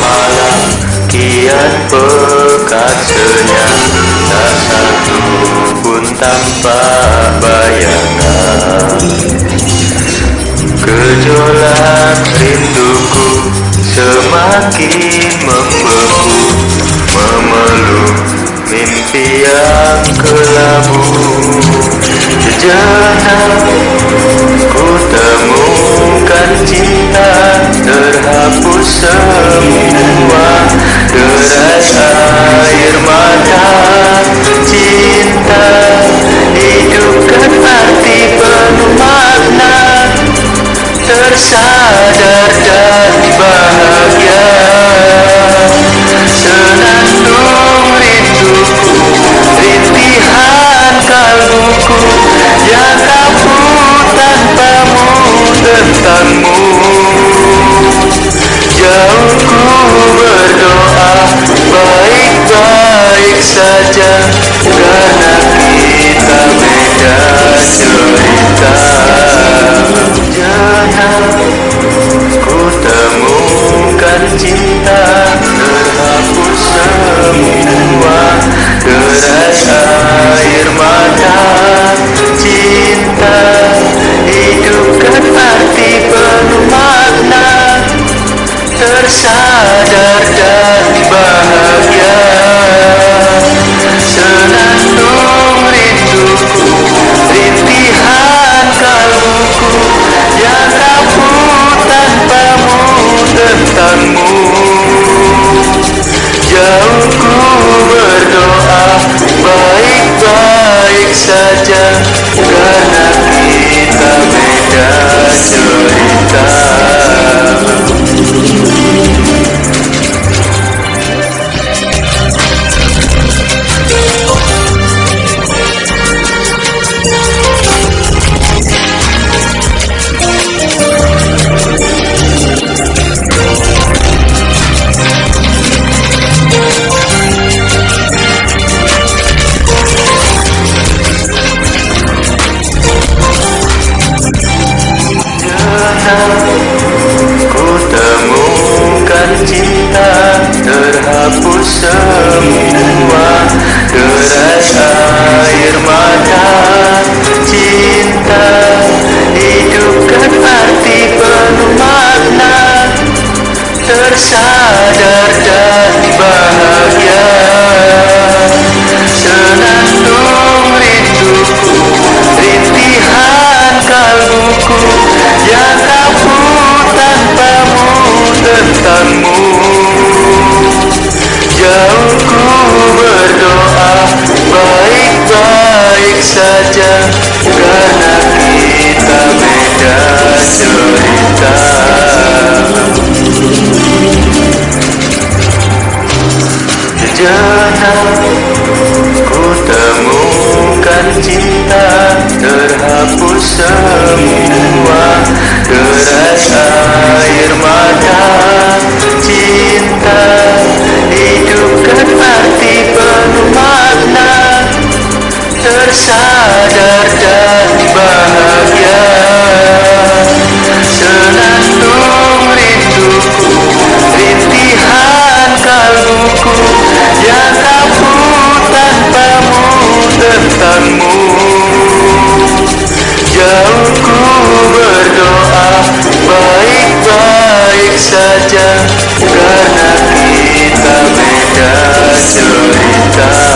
malam kian pekat senyap. Tak satu pun tanpa bayangan. Gejolak rinduku semakin membeku. Memeluk mimpi yang kelabu. Sejenak saja Karena kita beda cerita. Jangan ku temukan cinta Terhapus semua derai air mata. Cinta hidupkan arti penuh makna Tersadar dan bahagia. saja saja karena kita beda cerita.